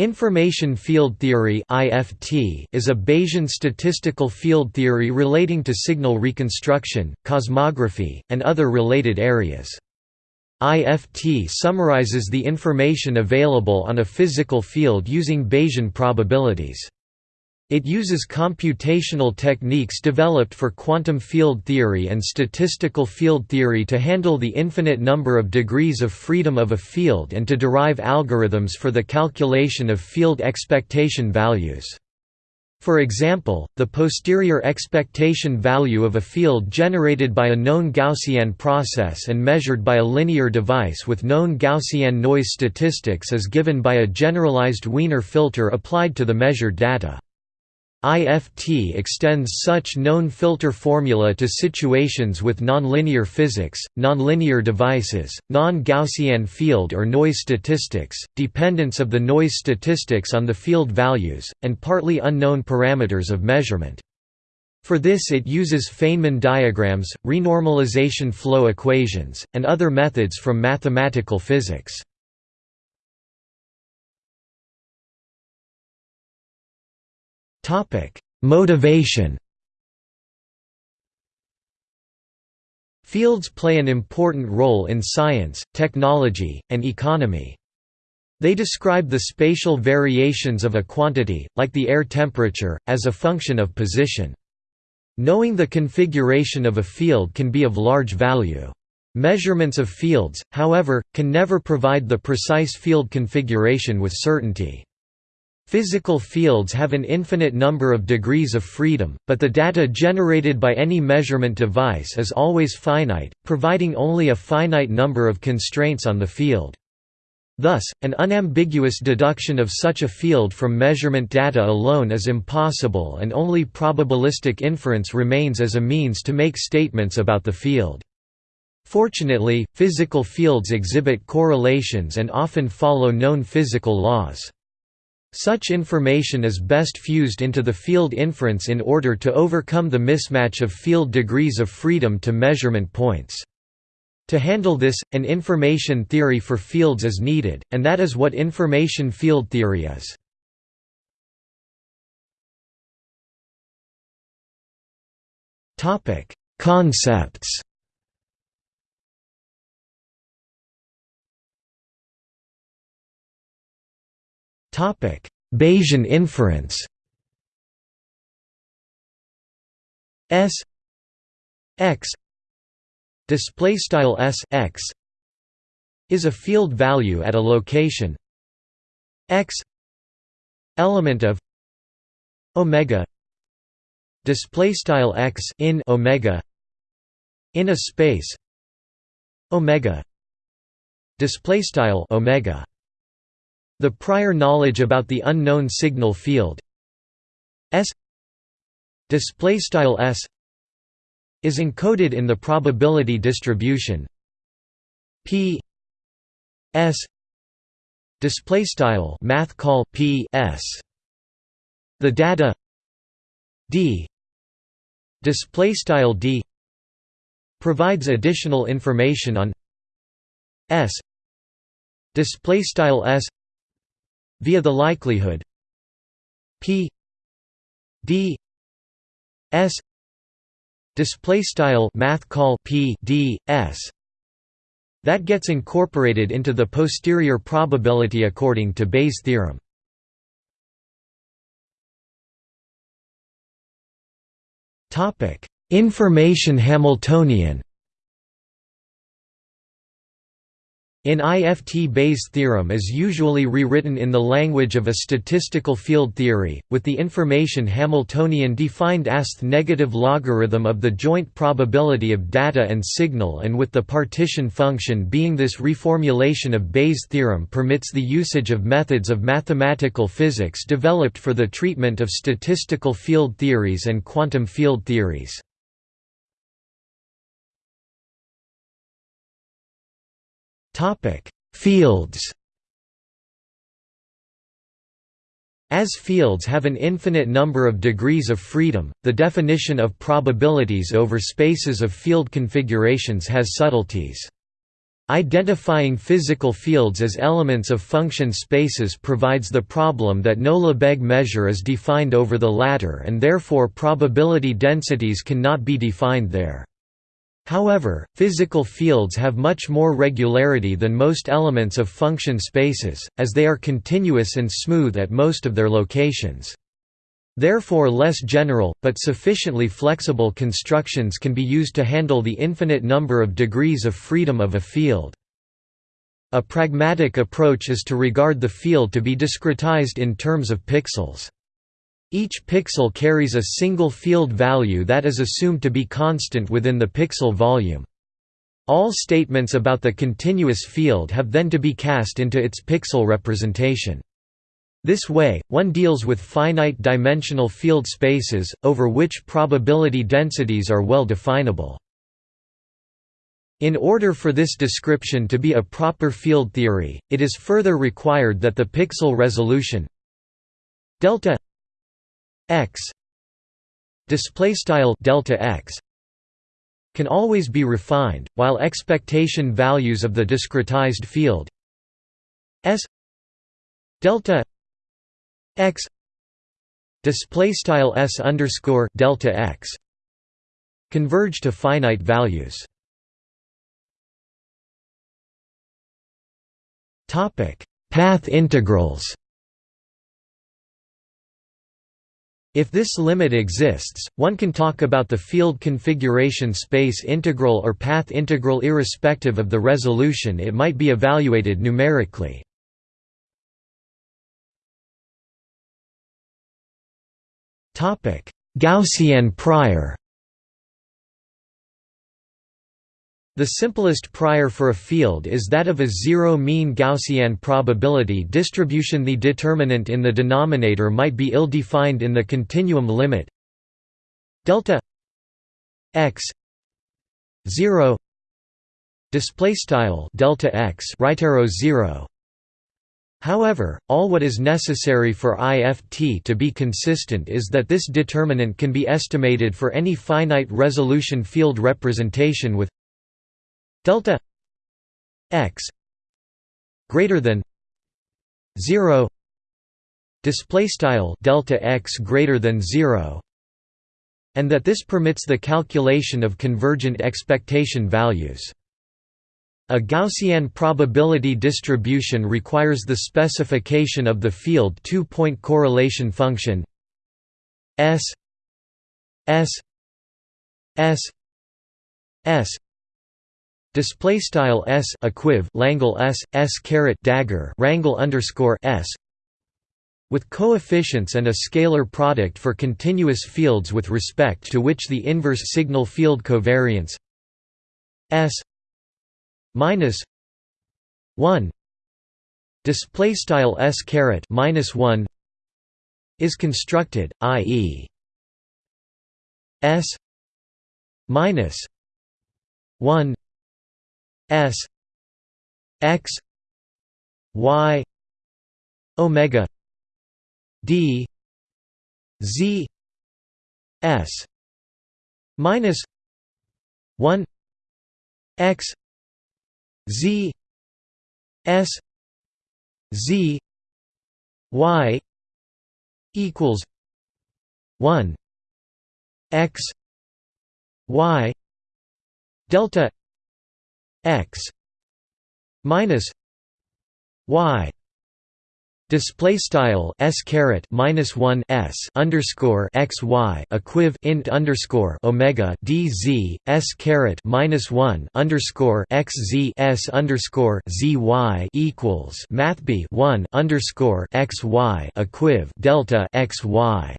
Information field theory is a Bayesian statistical field theory relating to signal reconstruction, cosmography, and other related areas. IFT summarizes the information available on a physical field using Bayesian probabilities. It uses computational techniques developed for quantum field theory and statistical field theory to handle the infinite number of degrees of freedom of a field and to derive algorithms for the calculation of field expectation values. For example, the posterior expectation value of a field generated by a known Gaussian process and measured by a linear device with known Gaussian noise statistics is given by a generalized Wiener filter applied to the measured data. IFT extends such known filter formula to situations with nonlinear physics, nonlinear devices, non-Gaussian field or noise statistics, dependence of the noise statistics on the field values, and partly unknown parameters of measurement. For this it uses Feynman diagrams, renormalization flow equations, and other methods from mathematical physics. Motivation. Fields play an important role in science, technology, and economy. They describe the spatial variations of a quantity, like the air temperature, as a function of position. Knowing the configuration of a field can be of large value. Measurements of fields, however, can never provide the precise field configuration with certainty. Physical fields have an infinite number of degrees of freedom, but the data generated by any measurement device is always finite, providing only a finite number of constraints on the field. Thus, an unambiguous deduction of such a field from measurement data alone is impossible and only probabilistic inference remains as a means to make statements about the field. Fortunately, physical fields exhibit correlations and often follow known physical laws. Such information is best fused into the field inference in order to overcome the mismatch of field degrees of freedom to measurement points. To handle this, an information theory for fields is needed, and that is what information field theory is. Concepts Bayesian inference. S x display style S x is a field value at a location x element of omega display style x in omega in a space omega display style omega the prior knowledge about the unknown signal field. S display style S is encoded in the probability distribution. P S display style math call P S. The data D display style D provides additional information on S display style S via the likelihood p d s display style math call p d s that gets incorporated into the posterior probability according to Bayes' theorem. Topic: Information Hamiltonian In IFT Bayes' theorem is usually rewritten in the language of a statistical field theory, with the information Hamiltonian defined as the negative logarithm of the joint probability of data and signal and with the partition function being this reformulation of Bayes' theorem permits the usage of methods of mathematical physics developed for the treatment of statistical field theories and quantum field theories. Fields. As fields have an infinite number of degrees of freedom, the definition of probabilities over spaces of field configurations has subtleties. Identifying physical fields as elements of function spaces provides the problem that no Lebesgue measure is defined over the latter and therefore probability densities cannot be defined there. However, physical fields have much more regularity than most elements of function spaces, as they are continuous and smooth at most of their locations. Therefore less general, but sufficiently flexible constructions can be used to handle the infinite number of degrees of freedom of a field. A pragmatic approach is to regard the field to be discretized in terms of pixels. Each pixel carries a single field value that is assumed to be constant within the pixel volume. All statements about the continuous field have then to be cast into its pixel representation. This way, one deals with finite dimensional field spaces, over which probability densities are well definable. In order for this description to be a proper field theory, it is further required that the pixel resolution delta x display style delta x can always be refined while expectation values of the discretized field s delta x display style s underscore delta x converge to finite values. Topic path integrals If this limit exists, one can talk about the field configuration space integral or path integral irrespective of the resolution it might be evaluated numerically. Gaussian prior The simplest prior for a field is that of a zero-mean Gaussian probability distribution. The determinant in the denominator might be ill-defined in the continuum limit delta x 0 display style delta x right arrow 0 However, all what is necessary for IFT to be consistent is that this determinant can be estimated for any finite resolution field representation with delta x greater than 0 display style delta x greater than 0 and that this permits the calculation of convergent expectation values. A Gaussian probability distribution requires the specification of the field two-point correlation function S S S S Display style s equiv Langle s s caret dagger rangle underscore s with coefficients and a scalar product for continuous fields with respect to which the inverse signal field covariance s minus one display style s caret minus one is constructed, i.e. s minus one S X Y Omega D Z S minus one X Z S Z Y equals one X Y delta x minus y display style s caret minus 1 s underscore x y equiv int underscore omega d z s caret minus 1 underscore x z s underscore z y equals math b 1 underscore x y equiv delta x y.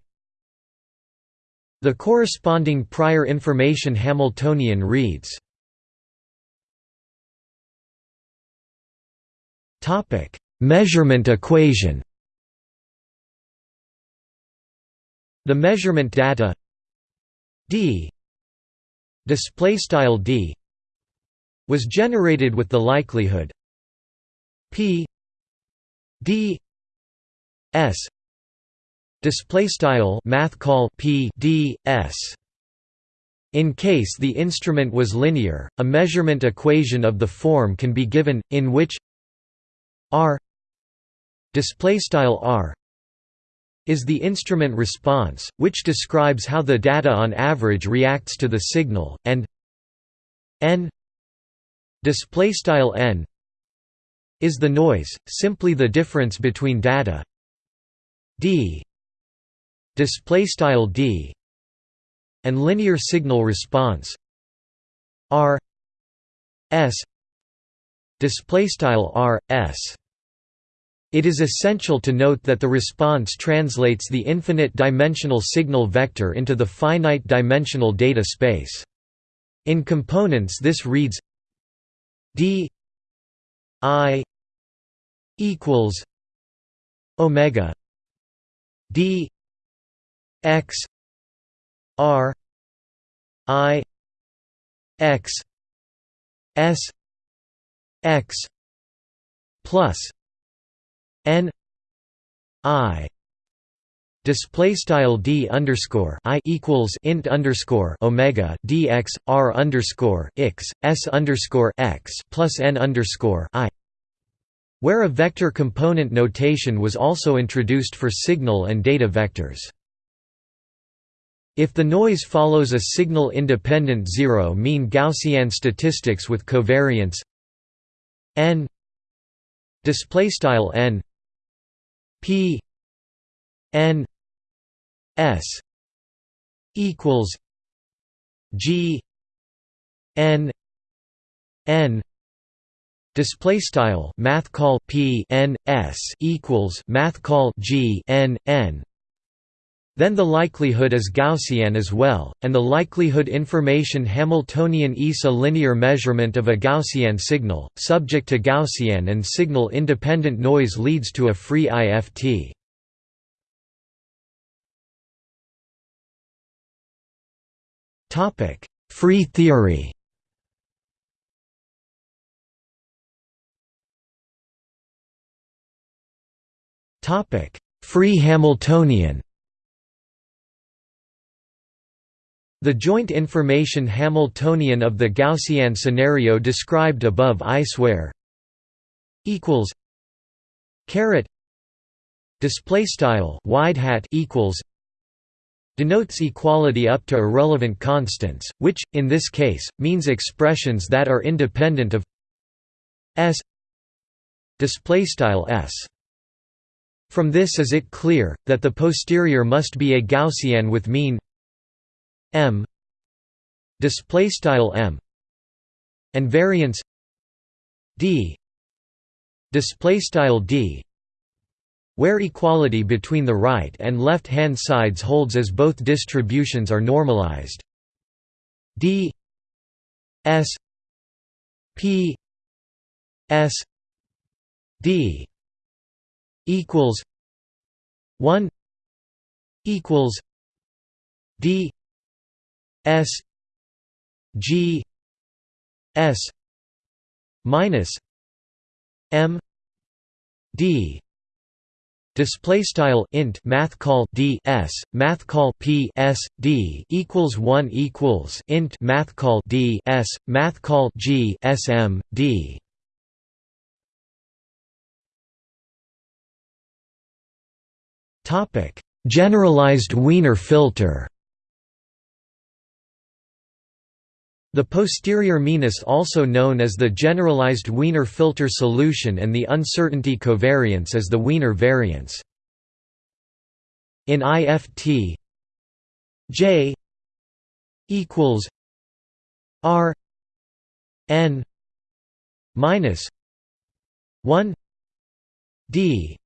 The corresponding prior information Hamiltonian reads Topic: Measurement equation. The measurement data d display style d was generated with the likelihood p d s display style math call p d s In case the instrument was linear, a measurement equation of the form can be given, in which r display style r is the instrument response, which describes how the data on average reacts to the signal, and n display style n is the noise, simply the difference between data d display style d and linear signal response. R s display style r s it is essential to note that the response translates the infinite dimensional signal vector into the finite dimensional data space. In components this reads d i equals omega d x r i x s x plus n i display style d underscore i equals int underscore omega dx r underscore x s underscore x plus n underscore i where a vector component notation was also introduced for signal and data vectors. If the noise follows a signal-independent zero-mean Gaussian statistics with covariance n displaystyle n p n s equals g n n Display style math call p n s equals math call g n n. Then the likelihood is Gaussian as well, and the likelihood information Hamiltonian is a linear measurement of a Gaussian signal, subject to Gaussian and signal-independent noise leads to a free IFT. Free theory Topic: Free Hamiltonian. The joint information Hamiltonian of the Gaussian scenario described above I swear equals caret display style wide hat equals denotes equality up to irrelevant constants, which, in this case, means expressions that are independent of s display style s. From this is it clear, that the posterior must be a Gaussian with mean m display style m and variance d display style d where equality between the right and left hand sides holds as both distributions are normalized. D s p s d equals 1 equals d s g s minus m d Display style int math call d s math call p s d equals one equals int math call d s math call g s m d Topic: Generalized Wiener filter. The posterior mean is also known as the generalized Wiener filter solution and the uncertainty covariance as the Wiener variance. In IFT J equals R N minus one D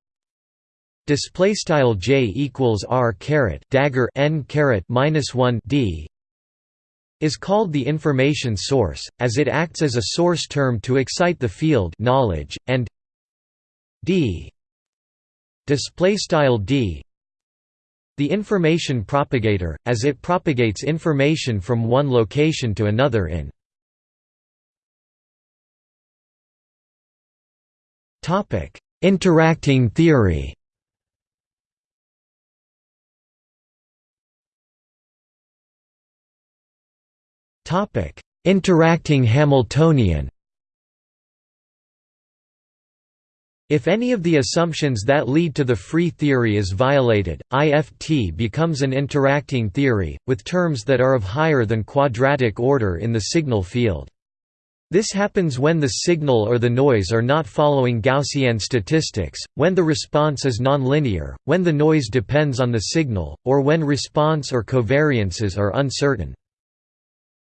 display style j equals r caret dagger n caret minus 1 d is called the information source as it acts as a source term to excite the field knowledge and d d the information propagator as it propagates information from one location to another in interacting theory Topic: Interacting Hamiltonian. If any of the assumptions that lead to the free theory is violated, IFT becomes an interacting theory, with terms that are of higher than quadratic order in the signal field. This happens when the signal or the noise are not following Gaussian statistics, when the response is nonlinear, when the noise depends on the signal, or when response or covariances are uncertain.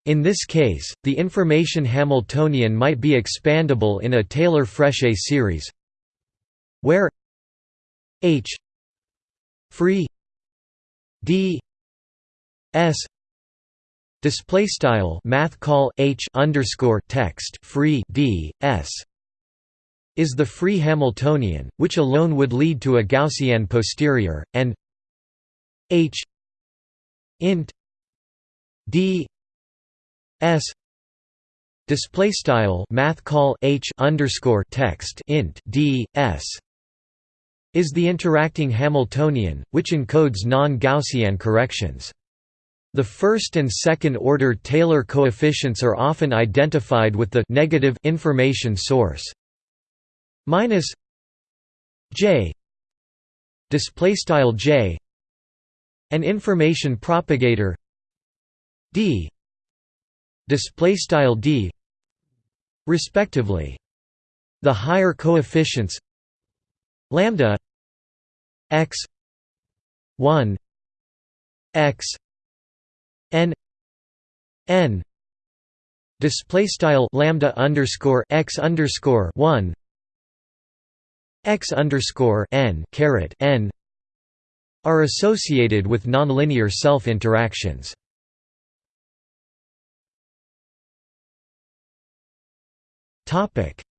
In this case, the information Hamiltonian might be expandable in a Taylor-Frechet series where h free d s display style math call h underscore text free d s is the free Hamiltonian, which alone would lead to a Gaussian posterior, and h int d s display style math call h underscore text int d s is the interacting Hamiltonian, which encodes non-Gaussian corrections. The first and second order Taylor coefficients are often identified with the negative information source minus j display style j an information propagator d display style d respectively. The higher coefficients lambda x 1 x n n display style lambda underscore x underscore 1 x underscore n caret n are associated with nonlinear self interactions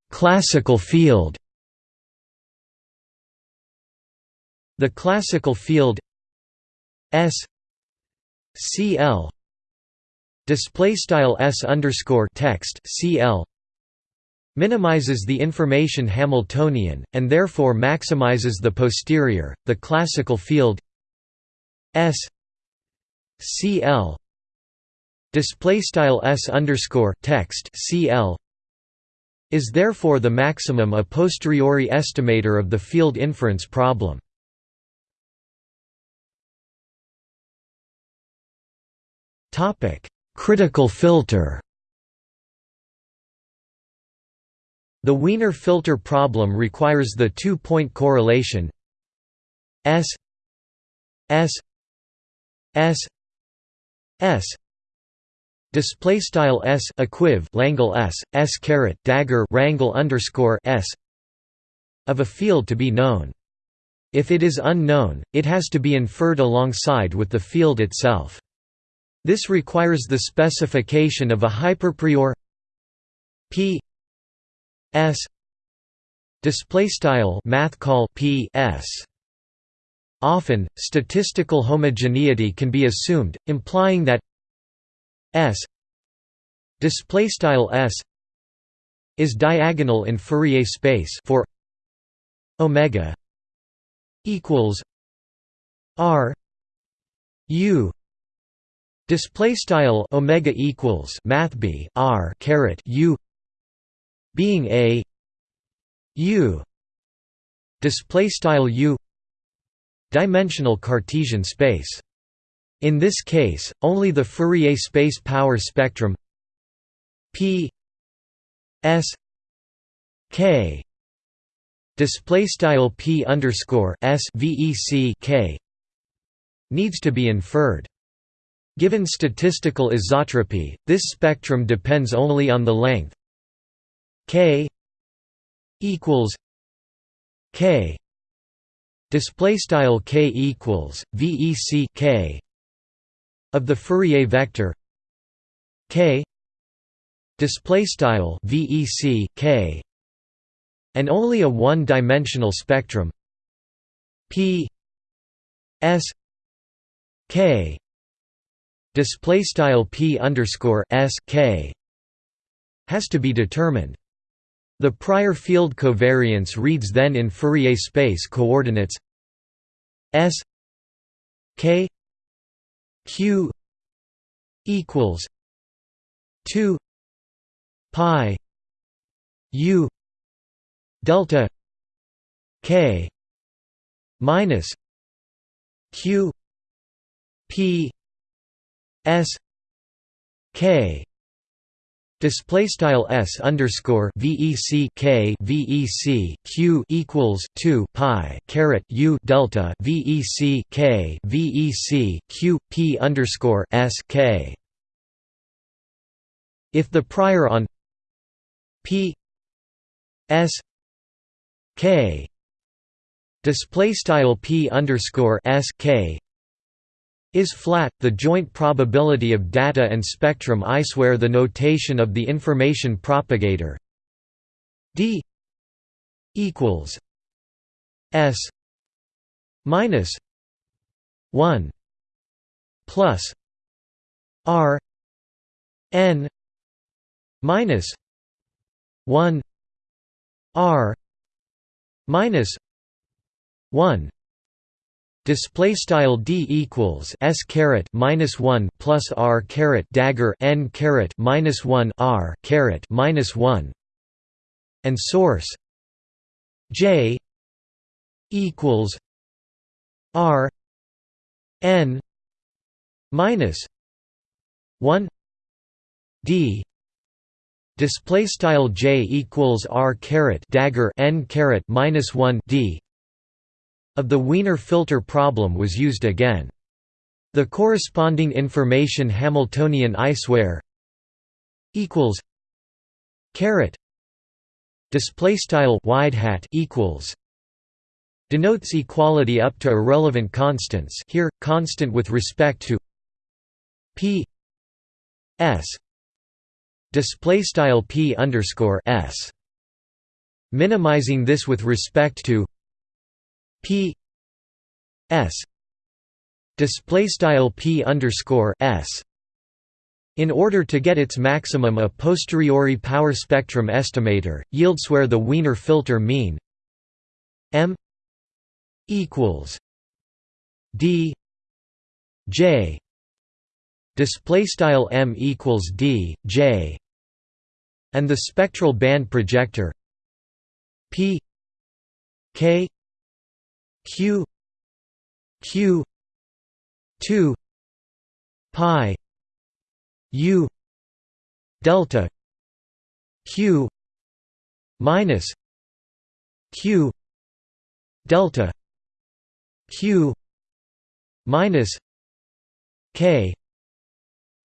Classical field. The classical field S CL display style S underscore text CL minimizes the information Hamiltonian and therefore maximizes the posterior. The classical field S CL display style S underscore text CL is therefore the maximum a posteriori estimator of the field inference problem. Critical filter The Wiener filter problem requires the two-point correlation S S S S display style s equiv langle s s caret dagger rangle underscore s of a field to be known. If it is unknown, it has to be inferred alongside with the field itself. This requires the specification of a hyperprior p s display style math call p s Often, statistical homogeneity can be assumed, implying that S display style S is diagonal in Fourier space for omega equals R U display style omega equals math b R caret U being a U display style U dimensional Cartesian space in this case, only the Fourier space power spectrum P S K display style P underscore S VEC K needs to be inferred. Given statistical isotropy, this spectrum depends only on the length K equals K display style K equals VEC K of the Fourier vector k display style vec k and only a one-dimensional spectrum p s k display style p underscore s k has to be determined. The prior field covariance reads then in Fourier space coordinates s k q equals 2 pi u delta k minus q p s k Display style s underscore vec k vec q equals two pi caret u delta vec k vec q p underscore s k. If the prior on p s k display style p underscore s k is flat, the joint probability of data and spectrum I swear the notation of the information propagator d equals s minus 1 plus r n minus 1 r minus 1 Display style d equals s caret minus one plus r caret dagger n caret minus one r caret minus one, and source j equals r n minus one d. Display style j equals r caret dagger n caret minus one d of the Wiener filter problem was used again. The corresponding information Hamiltonian I swear equals caret display style wide hat equals denotes equality up to irrelevant constants here constant with respect to p s display style p underscore s minimizing this with respect to p s display style p underscore s in order to get its maximum a posteriori power spectrum estimator yields where the Wiener filter mean m equals d j. Display style m equals d j. And the spectral band projector p k q q 2 pi u delta q minus q delta q minus k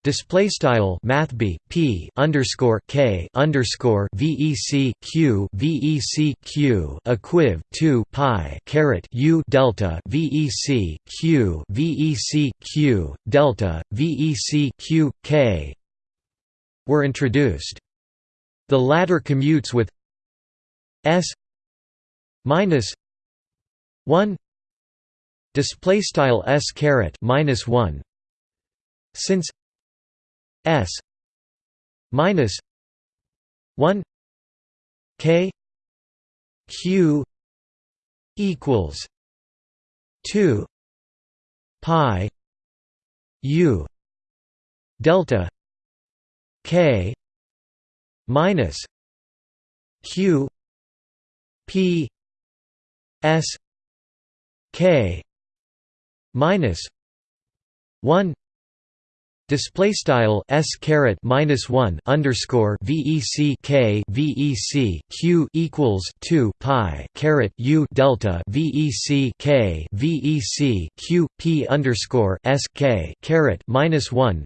display style math b p underscore k underscore vec q vec q equiv 2 pi caret u delta vec q vec q delta vec q k were introduced. The latter commutes with s minus 1 display style s caret minus 1 since S minus one K Q equals two Pi U delta K minus Q P S K minus one Display style s caret minus one underscore vec k vec q equals two pi caret u delta vec k vec q p underscore s k caret minus one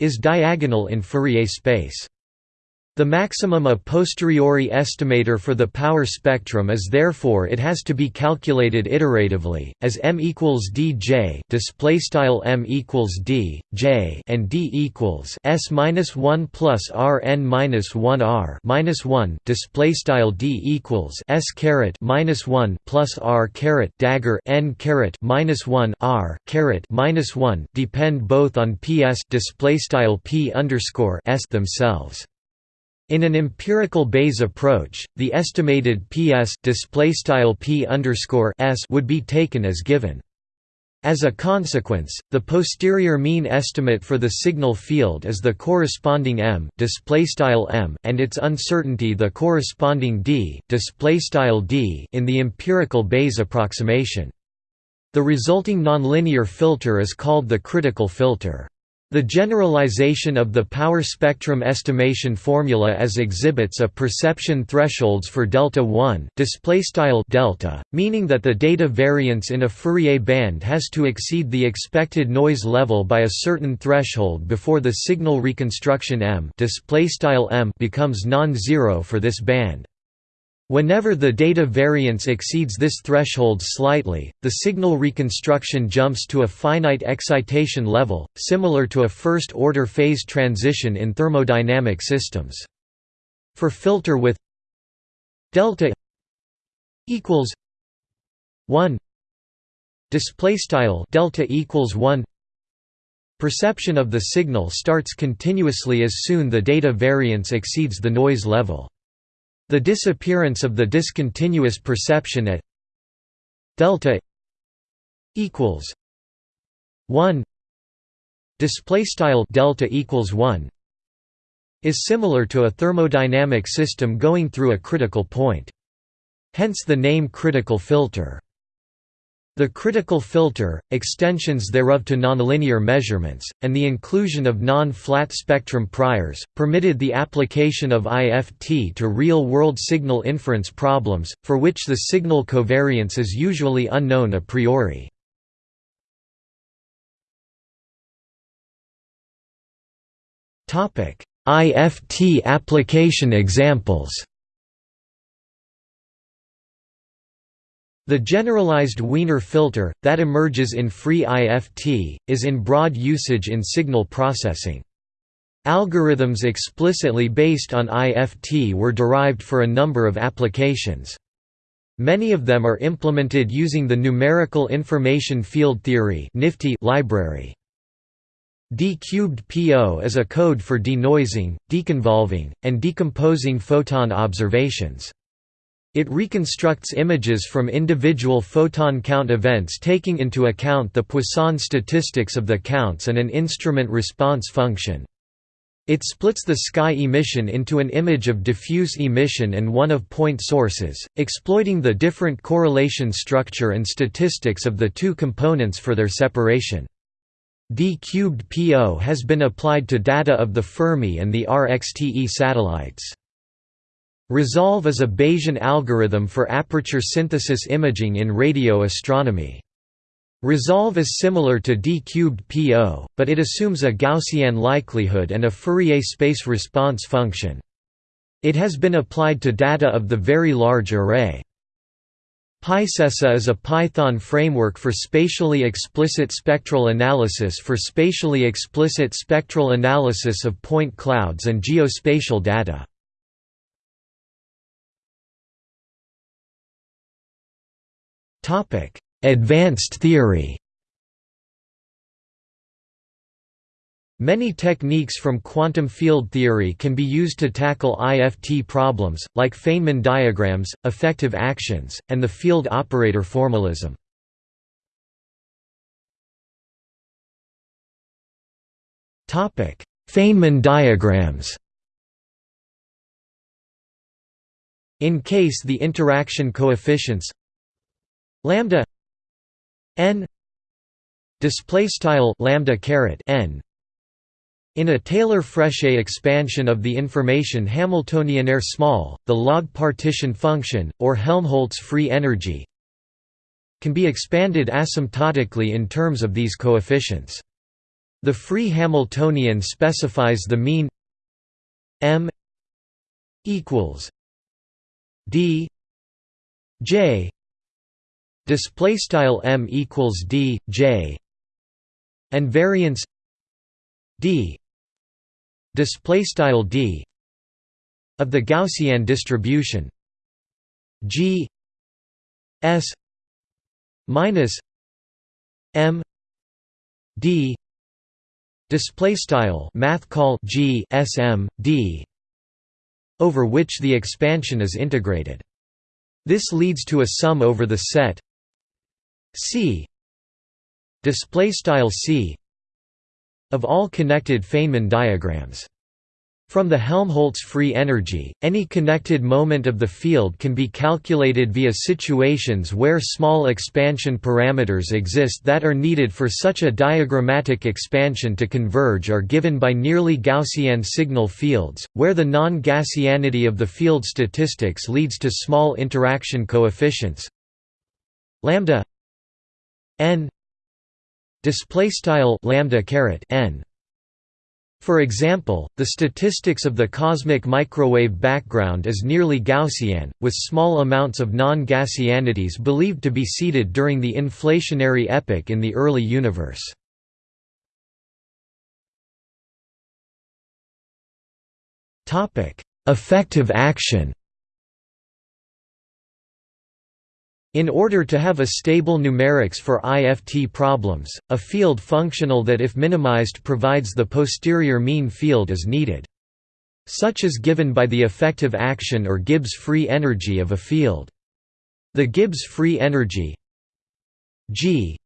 is diagonal in Fourier space. The maximum a posteriori estimator for the power spectrum is therefore it has to be calculated iteratively, as m equals dj display style m equals d, j, and d equals s minus one plus r n minus one r minus one display style d equals s caret minus one plus r caret dagger n caret minus one r caret minus one depend both on ps display style p underscore s themselves. In an empirical Bayes approach, the estimated PS would be taken as given. As a consequence, the posterior mean estimate for the signal field is the corresponding m, m and its uncertainty the corresponding d, d in the empirical Bayes approximation. The resulting nonlinear filter is called the critical filter. The generalization of the power spectrum estimation formula as exhibits a perception thresholds for delta 1 display style delta, meaning that the data variance in a Fourier band has to exceed the expected noise level by a certain threshold before the signal reconstruction m display style m becomes non-zero for this band. Whenever the data variance exceeds this threshold slightly, the signal reconstruction jumps to a finite excitation level, similar to a first-order phase transition in thermodynamic systems. For filter with delta equals 1 display style delta equals 1 perception of the signal starts continuously as soon the data variance exceeds the noise level the disappearance of the discontinuous perception at delta equals 1 display style delta equals 1 is similar to a thermodynamic system going through a critical point hence the name critical filter the critical filter, extensions thereof to nonlinear measurements, and the inclusion of non-flat spectrum priors, permitted the application of IFT to real-world signal inference problems, for which the signal covariance is usually unknown a priori. IFT application examples The generalized Wiener filter, that emerges in free IFT, is in broad usage in signal processing. Algorithms explicitly based on IFT were derived for a number of applications. Many of them are implemented using the Numerical Information Field Theory library. D-cubed PO is a code for denoising, deconvolving, and decomposing photon observations. It reconstructs images from individual photon count events taking into account the Poisson statistics of the counts and an instrument response function. It splits the sky emission into an image of diffuse emission and one of point sources, exploiting the different correlation structure and statistics of the two components for their separation. D-cubed PO has been applied to data of the Fermi and the RXTE satellites. Resolve is a Bayesian algorithm for aperture synthesis imaging in radio astronomy. Resolve is similar to D-cubed PO, but it assumes a Gaussian likelihood and a Fourier space response function. It has been applied to data of the Very Large Array. PySESA is a Python framework for spatially explicit spectral analysis for spatially explicit spectral analysis of point clouds and geospatial data. Advanced theory Many techniques from quantum field theory can be used to tackle IFT problems, like Feynman diagrams, effective actions, and the field operator formalism. Feynman diagrams In case the interaction coefficients lambda n display style lambda caret n in a Taylor-Frechet expansion of the information Hamiltonianaire small, the log partition function, or Helmholtz free energy, can be expanded asymptotically in terms of these coefficients. The free Hamiltonian specifies the mean m equals d j display style m equals d j and variance d display style d of the Gaussian distribution g s minus m d display style math call g sm d over which the expansion is integrated. This leads to a sum over the set C. Display style c of all connected Feynman diagrams. From the Helmholtz free energy, any connected moment of the field can be calculated via situations where small expansion parameters exist that are needed for such a diagrammatic expansion to converge are given by nearly Gaussian signal fields, where the non-Gaussianity of the field statistics leads to small interaction coefficients. Lambda n display style lambda caret n for example, the statistics of the cosmic microwave background is nearly Gaussian, with small amounts of non-Gaussianities believed to be seeded during the inflationary epoch in the early universe. Effective action In order to have a stable numerics for IFT problems, a field functional that if minimized provides the posterior mean field is needed. Such is given by the effective action or Gibbs free energy of a field. The Gibbs free energy G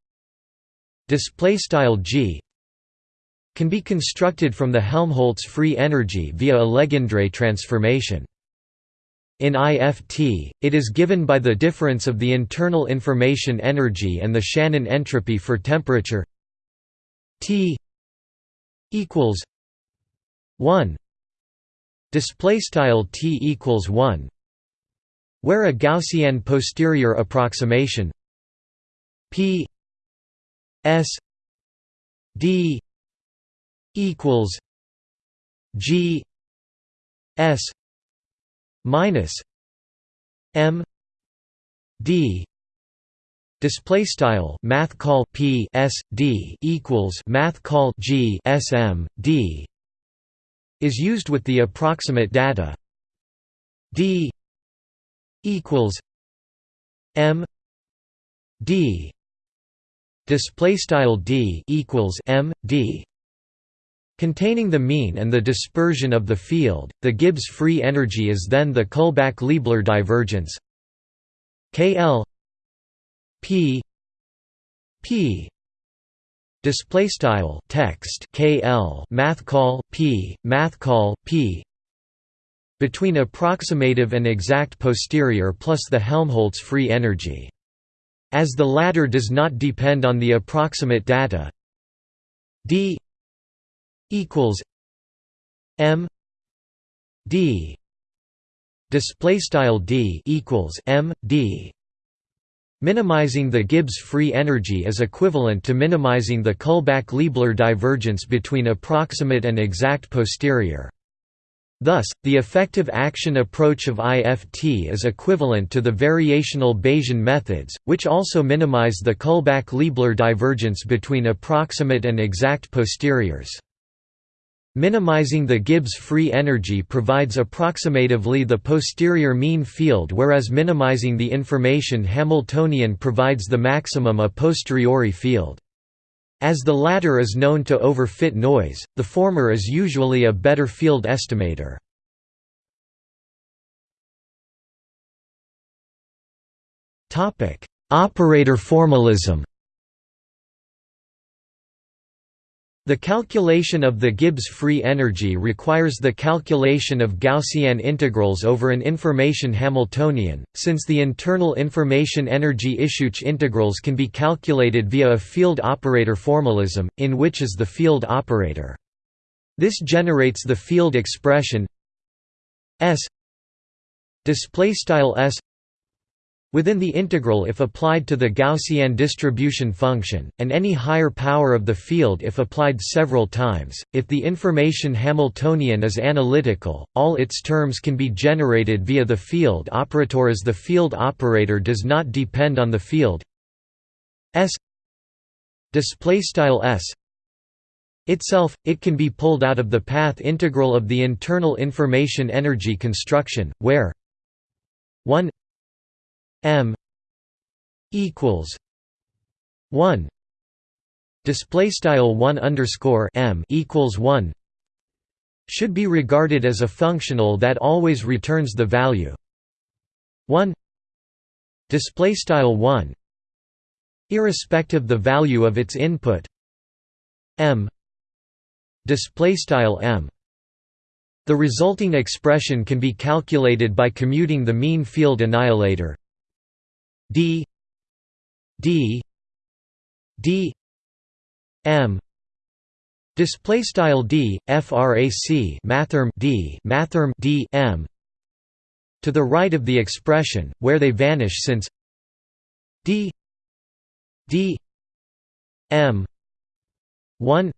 G can be constructed from the Helmholtz free energy via a Legendre transformation. In IFT, it is given by the difference of the internal information energy and the Shannon entropy for temperature T equals 1 display style T equals 1 where a Gaussian posterior approximation P S D equals G S minus M D display style math call P S D equals math call G S M D is used with the approximate data D equals M D display style D equals M D Containing the mean and the dispersion of the field, the Gibbs free energy is then the Kullback-Leibler divergence. KL P P display style text KL math call P math call P between approximative and exact posterior plus the Helmholtz free energy. As the latter does not depend on the approximate data d equals M D display style D equals M D Minimizing the Gibbs free energy is equivalent to minimizing the Kullback-Leibler divergence between approximate and exact posterior. Thus, the effective action approach of IFT is equivalent to the variational Bayesian methods, which also minimize the Kullback-Leibler divergence between approximate and exact posteriors. Minimizing the Gibbs free energy provides approximatively the posterior mean field whereas minimizing the information Hamiltonian provides the maximum a posteriori field. As the latter is known to overfit noise, the former is usually a better field estimator. Operator formalism The calculation of the Gibbs free energy requires the calculation of Gaussian integrals over an information Hamiltonian, since the internal information energy Ischuch integrals can be calculated via a field operator formalism, in which is the field operator. This generates the field expression S display style S Within the integral if applied to the Gaussian distribution function, and any higher power of the field if applied several times, if the information Hamiltonian is analytical, all its terms can be generated via the field operator as the field operator does not depend on the field S S itself, it can be pulled out of the path integral of the internal information energy construction, where 1 M equals one display style 1 underscore m equals 1 should be regarded as a functional that always returns the value. 1 display style 1 irrespective the value of its input. M display style m. The resulting expression can be calculated by commuting the mean field annihilator d d d m. Display style d frac mathrm d mathrm d m. To the right of the expression where they vanish since d d m. 1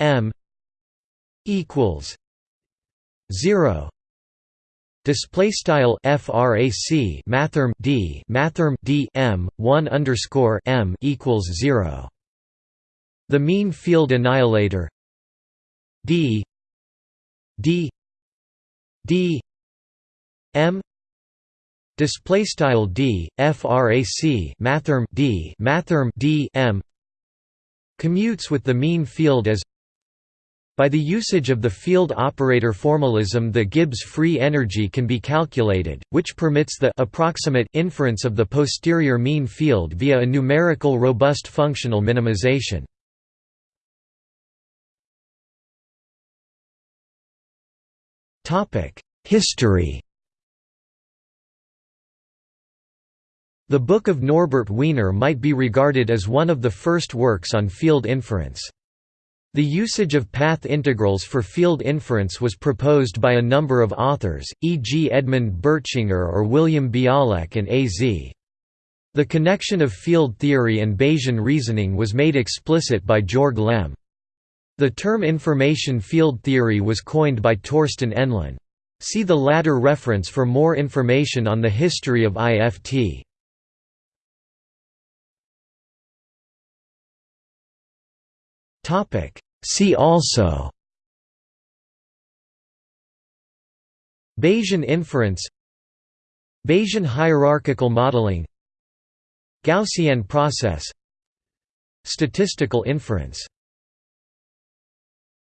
m. equals 0 display style frac mathrm d mathrm d m 1 underscore m equals 0 the mean field annihilator d d d m. Display style d frac mathrm d mathrm d m. Commutes with the mean field as by the usage of the field operator formalism the Gibbs free energy can be calculated, which permits the approximate inference of the posterior mean field via a numerical robust functional minimization. History The Book of Norbert Wiener might be regarded as one of the first works on field inference. The usage of path integrals for field inference was proposed by a number of authors, e.g. Edmund Bertschinger or William Bialek and A. Zee The connection of field theory and Bayesian reasoning was made explicit by Jörg Lemm. The term information field theory was coined by Torsten Enßlin. See the latter reference for more information on the history of IFT. Topic. See also Bayesian inference Bayesian hierarchical modeling Gaussian process Statistical inference